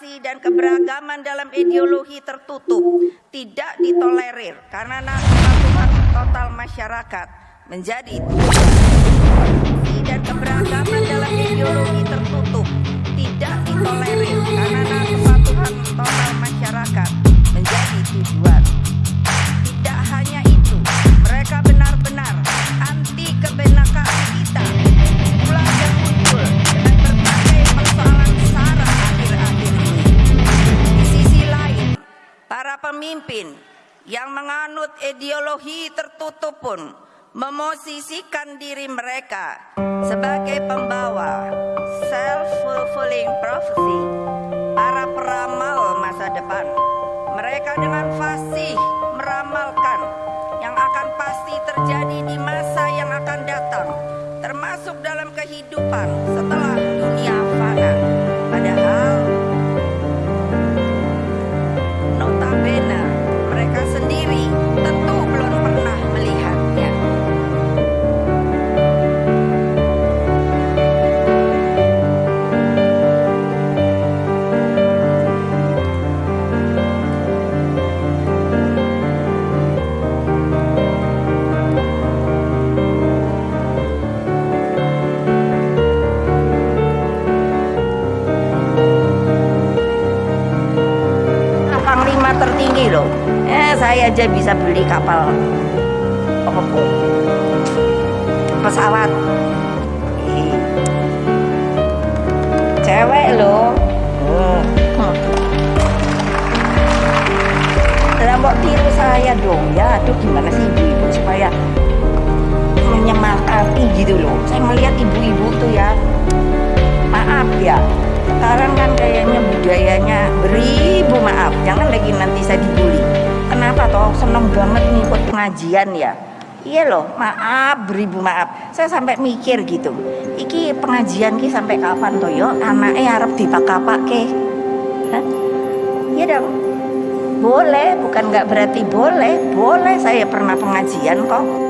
variasi dan keberagaman dalam ideologi tertutup tidak ditolerir karena kesatuan total masyarakat menjadi dan keberagaman dalam ideologi tertutup tidak ditolerir karena kesatuan total masyarakat menjadi tujuan. Pemimpin yang menganut ideologi tertutup pun memosisikan diri mereka sebagai pembawa self-fulfilling prophecy, para peramal masa depan. Mereka dengan fasih meramalkan yang akan pasti terjadi di masa yang akan datang, termasuk dalam kehidupan Panglima tertinggi loh. Eh saya aja bisa beli kapal pesawat. Cewek loh. Hmm. Lah mbok tiru saya dong ya. Aduh gimana sih ibu-ibu supaya menyemangati gitu loh. Saya melihat ibu-ibu beribu maaf. Jangan lagi nanti saya dibully. Kenapa toh seneng banget ngikut pengajian ya? Iya loh, maaf beribu maaf. Saya sampai mikir gitu. Iki pengajian ki sampai kapan toh yo? Anaknya harap dipakai ke? Iya dong. Boleh, bukan nggak berarti boleh. Boleh saya pernah pengajian kok.